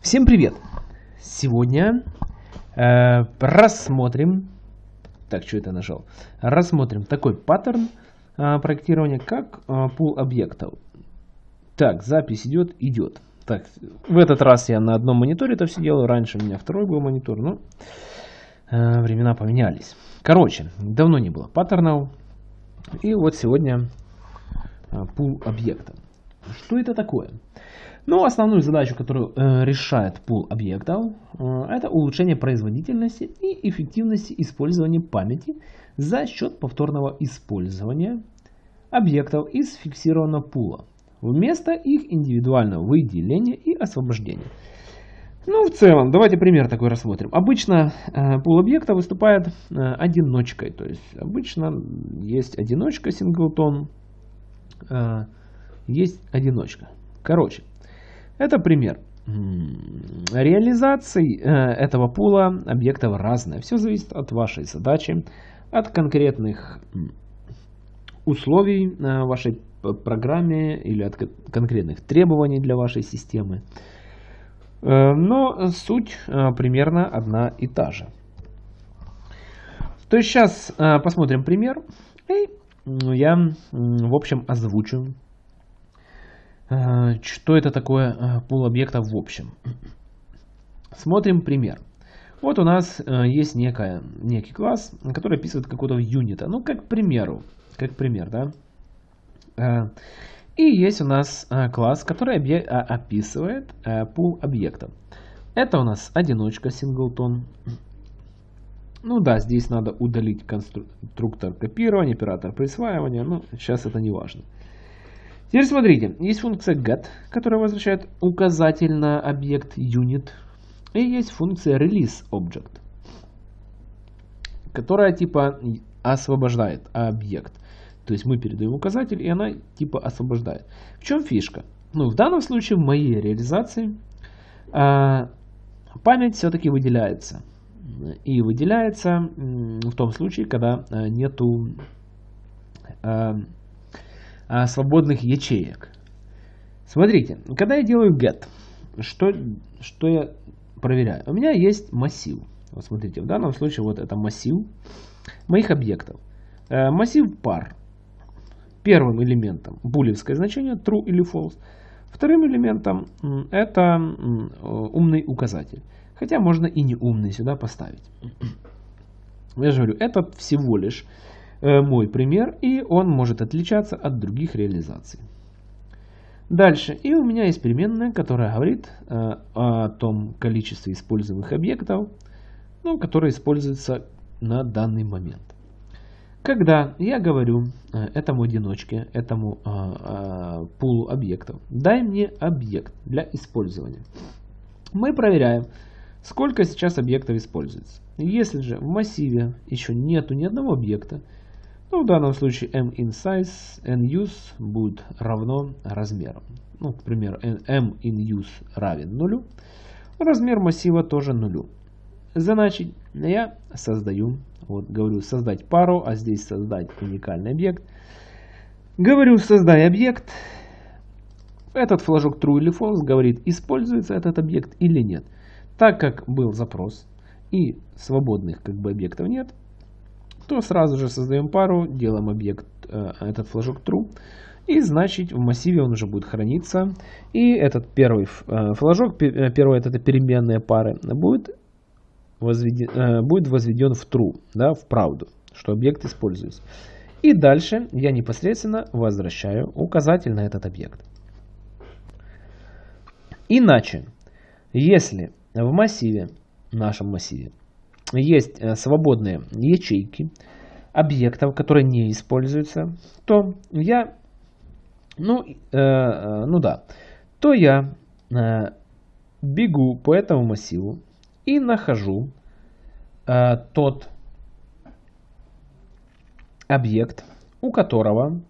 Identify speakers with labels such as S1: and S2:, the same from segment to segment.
S1: Всем привет! Сегодня э, рассмотрим, так, что это нажал? Рассмотрим такой паттерн э, проектирования, как э, пул объектов. Так, запись идет, идет. Так, в этот раз я на одном мониторе это все делаю, раньше у меня второй был монитор, но э, времена поменялись. Короче, давно не было паттернов, и вот сегодня э, пул объектов. Что это такое? Ну, основную задачу, которую э, решает пул объектов, э, это улучшение производительности и эффективности использования памяти за счет повторного использования объектов из фиксированного пула вместо их индивидуального выделения и освобождения. Ну, в целом, давайте пример такой рассмотрим. Обычно э, пул объекта выступает э, одиночкой, то есть обычно есть одиночка синглтон, э, есть одиночка. Короче, это пример. Реализации э, этого пула объектов разная. Все зависит от вашей задачи, от конкретных условий вашей программе или от конкретных требований для вашей системы. Э, но суть э, примерно одна и та же. То есть сейчас посмотрим пример. И я, в общем, озвучу что это такое э, пул объектов в общем? Смотрим пример. Вот у нас э, есть некая, некий класс, который описывает какого-то юнита. Ну, как к примеру. Как пример, да. И есть у нас класс, который описывает пул объектов. Это у нас одиночка синглтон. Ну да, здесь надо удалить конструктор копирования, оператор присваивания. Но сейчас это не важно. Теперь смотрите, есть функция get, которая возвращает указатель на объект unit. И есть функция release object, которая типа освобождает объект. То есть мы передаем указатель, и она типа освобождает. В чем фишка? Ну, в данном случае, в моей реализации, а, память все-таки выделяется. И выделяется в том случае, когда а, нету а, а, свободных ячеек. Смотрите, когда я делаю get, что, что я проверяю? У меня есть массив. Вот смотрите, в данном случае вот это массив моих объектов. Э, массив пар. Первым элементом булевское значение true или false. Вторым элементом это умный указатель. Хотя можно и не умный сюда поставить. Я же говорю, это всего лишь Э, мой пример, и он может отличаться от других реализаций. Дальше. И у меня есть переменная, которая говорит э, о том количестве используемых объектов, ну, которые используются на данный момент. Когда я говорю э, этому одиночке, этому э, э, пулу объектов, дай мне объект для использования. Мы проверяем, сколько сейчас объектов используется. Если же в массиве еще нету ни одного объекта, ну, в данном случае m in size n use будет равно размеру. Ну, к примеру, m in use равен нулю. Размер массива тоже нулю. Значит, я создаю, вот говорю создать пару, а здесь создать уникальный объект. Говорю создай объект. Этот флажок true или false говорит, используется этот объект или нет. Так как был запрос и свободных как бы объектов нет, то сразу же создаем пару, делаем объект, э, этот флажок true. И значит в массиве он уже будет храниться. И этот первый э, флажок, э, первая это переменная пары, будет возведен, будет возведен в true, да, в правду, что объект используется. И дальше я непосредственно возвращаю указатель на этот объект. Иначе, если в массиве, нашем массиве, есть э, свободные ячейки объектов, которые не используются, то я, ну, э, э, ну да, то я э, бегу по этому массиву и нахожу э, тот объект, у которого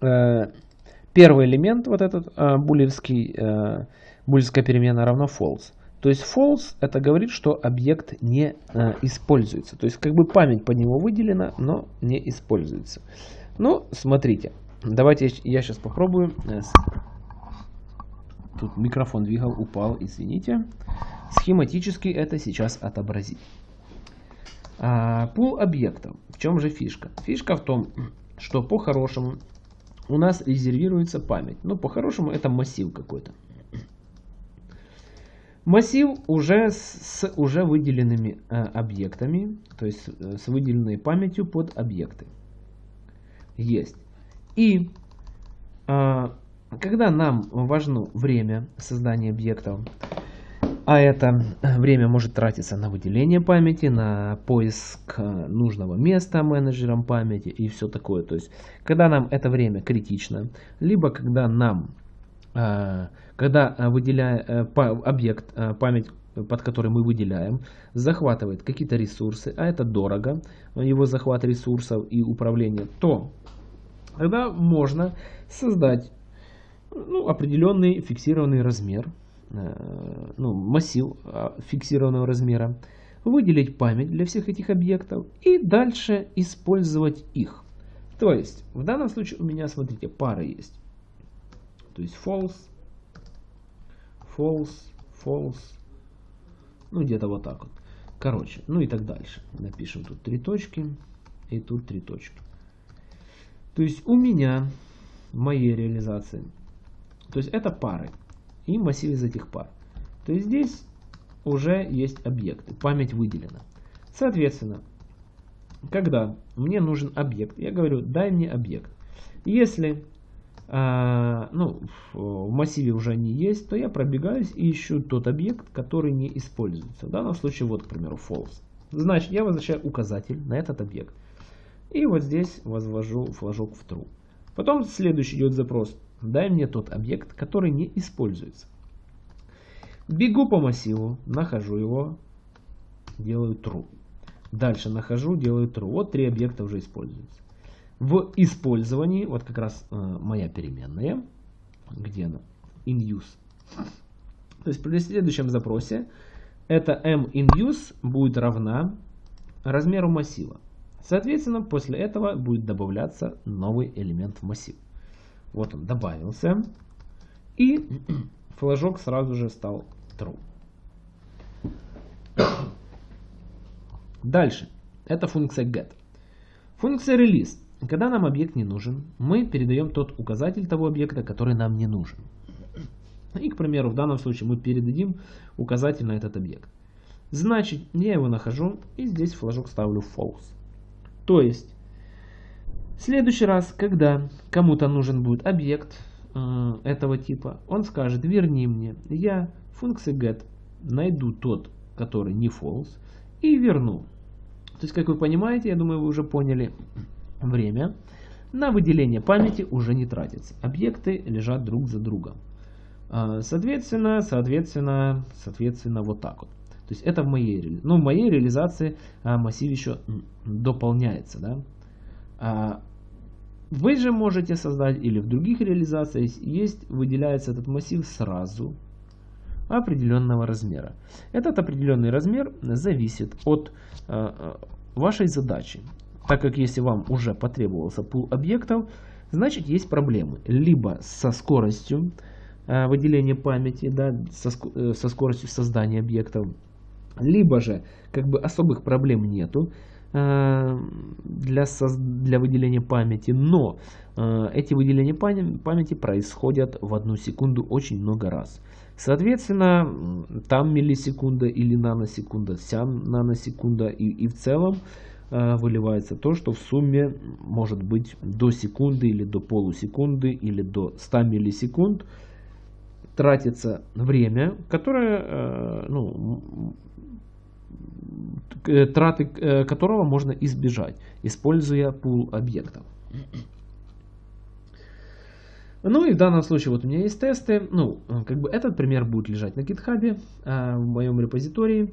S1: э, первый элемент, вот этот э, булевский, э, булевская перемена равно false. То есть false это говорит, что объект не э, используется. То есть как бы память под него выделена, но не используется. Ну, смотрите. Давайте я сейчас попробую. тут микрофон двигал, упал, извините. Схематически это сейчас отобразить. А, пул объектов. В чем же фишка? Фишка в том, что по-хорошему у нас резервируется память. Ну, по-хорошему это массив какой-то. Массив уже с уже выделенными э, объектами, то есть э, с выделенной памятью под объекты. Есть. И э, когда нам важно время создания объектов, а это время может тратиться на выделение памяти, на поиск нужного места менеджером памяти и все такое. То есть, когда нам это время критично, либо когда нам, э, когда выделяя э, объект, э, память под который мы выделяем, захватывает какие-то ресурсы, а это дорого, его захват ресурсов и управление, то тогда можно создать ну, определенный фиксированный размер, э, ну, массив фиксированного размера, выделить память для всех этих объектов и дальше использовать их. То есть, в данном случае у меня, смотрите, пары есть. То есть false, false, false, ну где-то вот так вот. Короче, ну и так дальше. Напишем тут три точки и тут три точки. То есть у меня, моей реализации, то есть это пары и массив из этих пар. То есть здесь уже есть объекты, память выделена. Соответственно, когда мне нужен объект, я говорю, дай мне объект. Если ну, в массиве уже не есть, то я пробегаюсь и ищу тот объект, который не используется. В данном случае, вот, к примеру, false. Значит, я возвращаю указатель на этот объект. И вот здесь возвожу флажок в true. Потом следующий идет запрос дай мне тот объект, который не используется. Бегу по массиву, нахожу его, делаю true. Дальше нахожу, делаю true. Вот три объекта уже используются. В использовании, вот как раз э, моя переменная, где она? In use. То есть при следующем запросе это m in use будет равна размеру массива. Соответственно, после этого будет добавляться новый элемент в массив. Вот он добавился. И флажок сразу же стал true. Дальше. Это функция get. Функция release. Когда нам объект не нужен, мы передаем тот указатель того объекта, который нам не нужен. И, к примеру, в данном случае мы передадим указатель на этот объект. Значит, я его нахожу и здесь флажок ставлю false. То есть, в следующий раз, когда кому-то нужен будет объект э, этого типа, он скажет, верни мне, я функции get найду тот, который не false, и верну. То есть, как вы понимаете, я думаю, вы уже поняли, время на выделение памяти уже не тратится. Объекты лежат друг за другом. Э, соответственно, соответственно, соответственно, вот так вот. То есть это в моей, ну, в моей реализации а, массив еще дополняется. Да? А, вы же можете создать или в других реализациях есть, выделяется этот массив сразу определенного размера. Этот определенный размер зависит от вашей задачи. Так как если вам уже потребовался пул объектов, значит есть проблемы. Либо со скоростью э, выделения памяти, да, со, э, со скоростью создания объектов, либо же как бы особых проблем нету. Э, для, для выделения памяти, но э, эти выделения памяти происходят в одну секунду очень много раз. Соответственно, там миллисекунда или наносекунда, сям наносекунда и, и в целом выливается то, что в сумме может быть до секунды или до полусекунды или до 100 миллисекунд тратится время, которое ну, Э, траты э, которого можно избежать, используя пул объектов. Ну и в данном случае вот у меня есть тесты. Ну, как бы этот пример будет лежать на GitHub в моем репозитории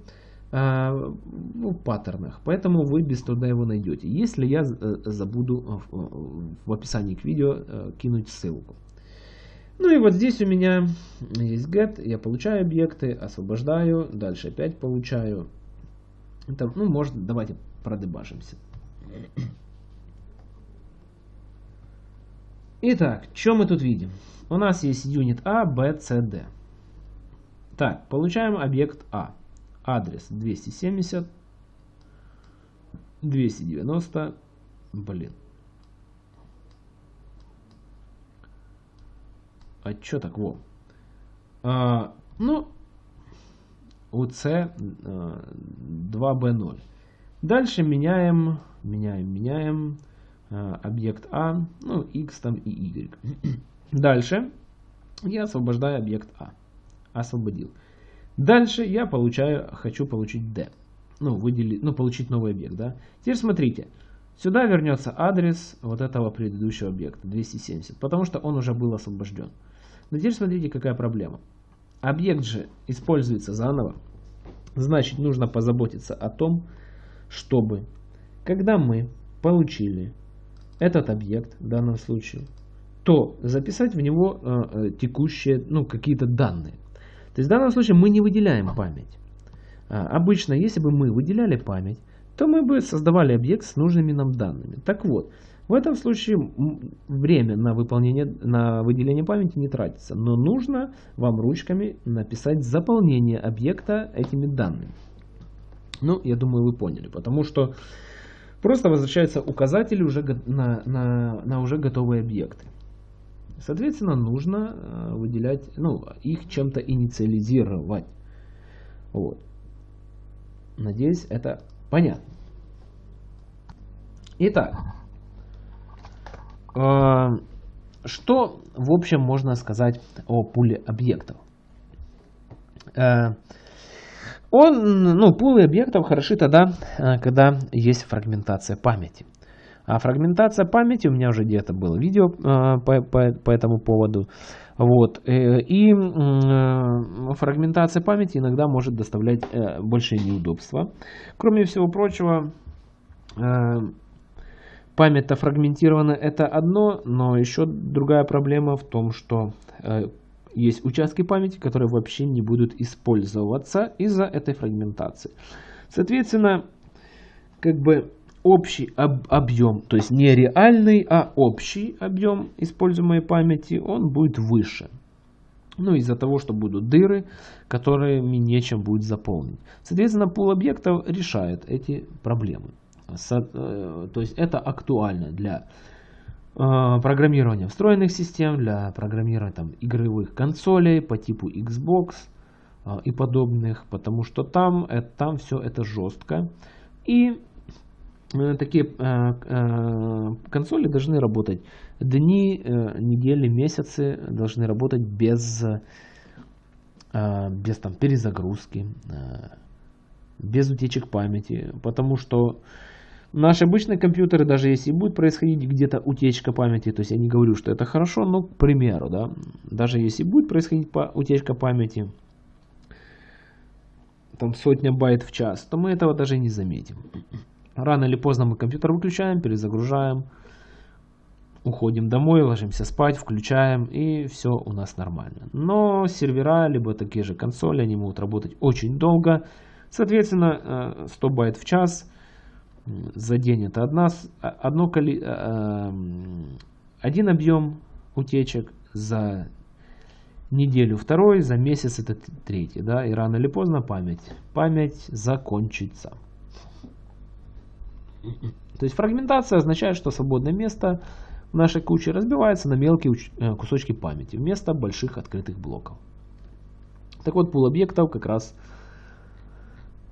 S1: а, в паттернах. Поэтому вы без труда его найдете. Если я э, забуду в описании к видео кинуть ссылку. Ну и вот здесь у меня есть get, я получаю объекты, освобождаю, дальше опять получаю, это, ну, может, давайте продебажимся. Итак, что мы тут видим? У нас есть юнит А, Б, С, Д. Так, получаем объект А. Адрес 270, 290, блин. А что так, во? А, ну, UC 2B0. Э, Дальше меняем, меняем, меняем э, объект А, ну, X там и Y. Дальше я освобождаю объект А. Освободил. Дальше я получаю, хочу получить D. Ну, выделить, ну, получить новый объект, да. Теперь смотрите. Сюда вернется адрес вот этого предыдущего объекта, 270, потому что он уже был освобожден. Но теперь смотрите, какая проблема. Объект же используется заново. Значит, нужно позаботиться о том, чтобы, когда мы получили этот объект в данном случае, то записать в него э, э текущие, ну, какие-то данные. То есть в данном случае мы не выделяем память. А, обычно, если бы мы выделяли память, то мы бы создавали объект с нужными нам данными. Так вот, в этом случае время на выполнение, на выделение памяти не тратится, но нужно вам ручками написать заполнение объекта этими данными. Ну, я думаю, вы поняли, потому что просто возвращаются указатели уже на, на, на уже готовые объекты. Соответственно, нужно э, выделять, ну, их чем-то инициализировать. Вот. Надеюсь, это понятно. Итак, Э, что, в общем, можно сказать о пуле объектов? Э, он, ну, пулы объектов хороши тогда, когда есть фрагментация памяти. А фрагментация памяти, у меня уже где-то было видео по, по, по этому поводу. Вот. И фрагментация памяти иногда может доставлять большие неудобства. Кроме всего прочего, Память-то фрагментирована, это одно, но еще другая проблема в том, что э, есть участки памяти, которые вообще не будут использоваться из-за этой фрагментации. Соответственно, как бы общий об объем, то есть не реальный, а общий объем используемой памяти, он будет выше. Ну, из-за того, что будут дыры, которыми нечем будет заполнить. Соответственно, пул объектов решает эти проблемы. Э, то есть это актуально для э, программирования встроенных систем, для программирования там, игровых консолей по типу Xbox э, и подобных, потому что там, там все это жестко. И такие консоли должны работать дни, недели, месяцы, должны работать без, без там, перезагрузки, без утечек памяти, потому что Наши обычные компьютеры, даже если будет происходить где-то утечка памяти, то есть я не говорю, что это хорошо, но, к примеру, да, даже если будет происходить утечка памяти, там сотня байт в час, то мы этого даже не заметим. Рано или поздно мы компьютер выключаем, перезагружаем, уходим домой, ложимся спать, включаем, и все у нас нормально. Но сервера, либо такие же консоли, они могут работать очень долго. Соответственно, 100 э, байт в час – за день это одна, одно, э, эм, один объем утечек, за неделю второй, за месяц это третий. Да? И рано или поздно память, память закончится. То есть фрагментация означает, что свободное место в нашей куче разбивается на мелкие э, кусочки памяти вместо больших открытых блоков. Так вот, пул объектов как раз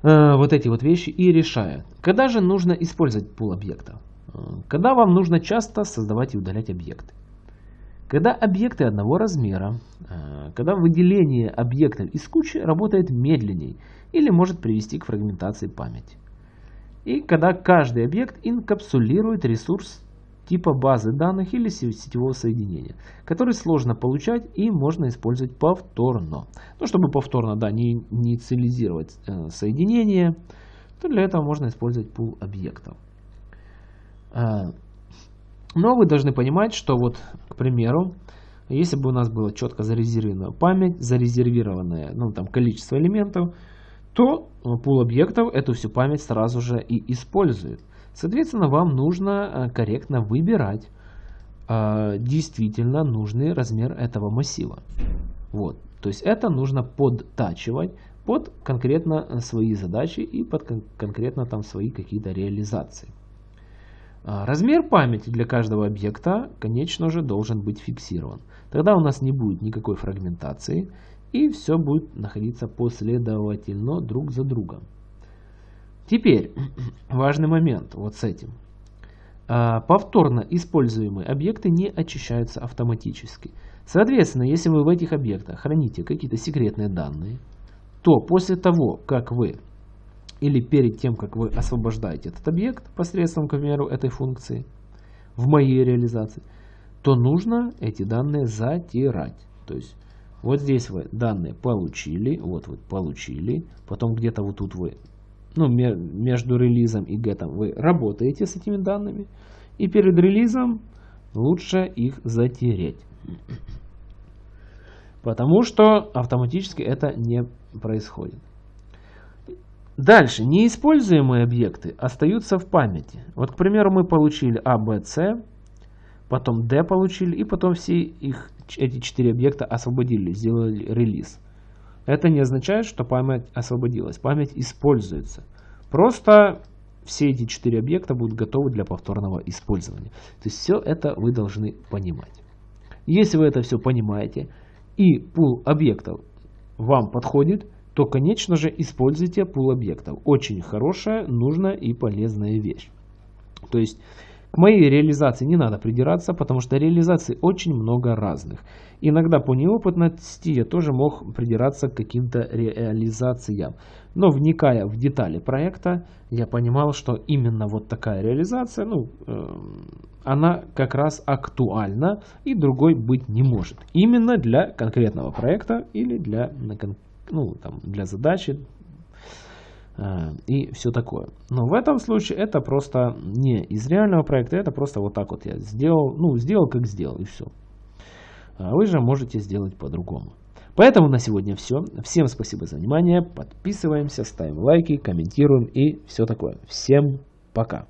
S1: Э, вот эти вот вещи и решает. Когда же нужно использовать пул объектов? Э, когда вам нужно часто создавать и удалять объекты. Когда объекты одного размера, э, когда выделение объектов из кучи работает медленнее или может привести к фрагментации памяти. И когда каждый объект инкапсулирует ресурс типа базы данных или сетевого соединения, который сложно получать и можно использовать повторно. Ну, чтобы повторно да, не инициализировать э, соединение, то для этого можно использовать пул объектов. Э, но вы должны понимать, что вот, к примеру, если бы у нас было четко зарезервирована память, зарезервированное ну, там, количество элементов, то пул объектов эту всю память сразу же и использует. Соответственно, вам нужно э, корректно выбирать э, действительно нужный размер этого массива. Вот. То есть это нужно подтачивать под конкретно свои задачи и под кон конкретно там свои какие-то реализации. Размер памяти для каждого объекта, конечно же, должен быть фиксирован. Тогда у нас не будет никакой фрагментации и все будет находиться последовательно друг за другом. Теперь, важный момент вот с этим. А, повторно используемые объекты не очищаются автоматически. Соответственно, если вы в этих объектах храните какие-то секретные данные, то после того, как вы или перед тем, как вы освобождаете этот объект посредством, к примеру, этой функции в моей реализации, то нужно эти данные затирать. То есть вот здесь вы данные получили, вот вы получили, потом где-то вот тут вы, ну, между релизом и гетом вы работаете с этими данными, и перед релизом лучше их затереть. Потому что автоматически это не происходит. Дальше. Неиспользуемые объекты остаются в памяти. Вот, к примеру, мы получили А, Б, С, потом D получили, и потом все их, эти четыре объекта освободили, сделали релиз. Это не означает, что память освободилась. Память используется. Просто все эти четыре объекта будут готовы для повторного использования. То есть все это вы должны понимать. Если вы это все понимаете, и пул объектов вам подходит, то, конечно же, используйте пул объектов. Очень хорошая, нужная и полезная вещь. То есть к моей реализации не надо придираться, потому что реализаций очень много разных. Иногда по неопытности я тоже мог придираться к каким-то реализациям. Но вникая в детали проекта, я понимал, что именно вот такая реализация, ну, э, она как раз актуальна и другой быть не может. Именно для конкретного проекта или для, ну, там, для задачи, и все такое. Но в этом случае это просто не из реального проекта, это просто вот так вот я сделал, ну, сделал как сделал и все. А вы же можете сделать по-другому. Поэтому на сегодня все. Всем спасибо за внимание. Подписываемся, ставим лайки, комментируем и все такое. Всем пока.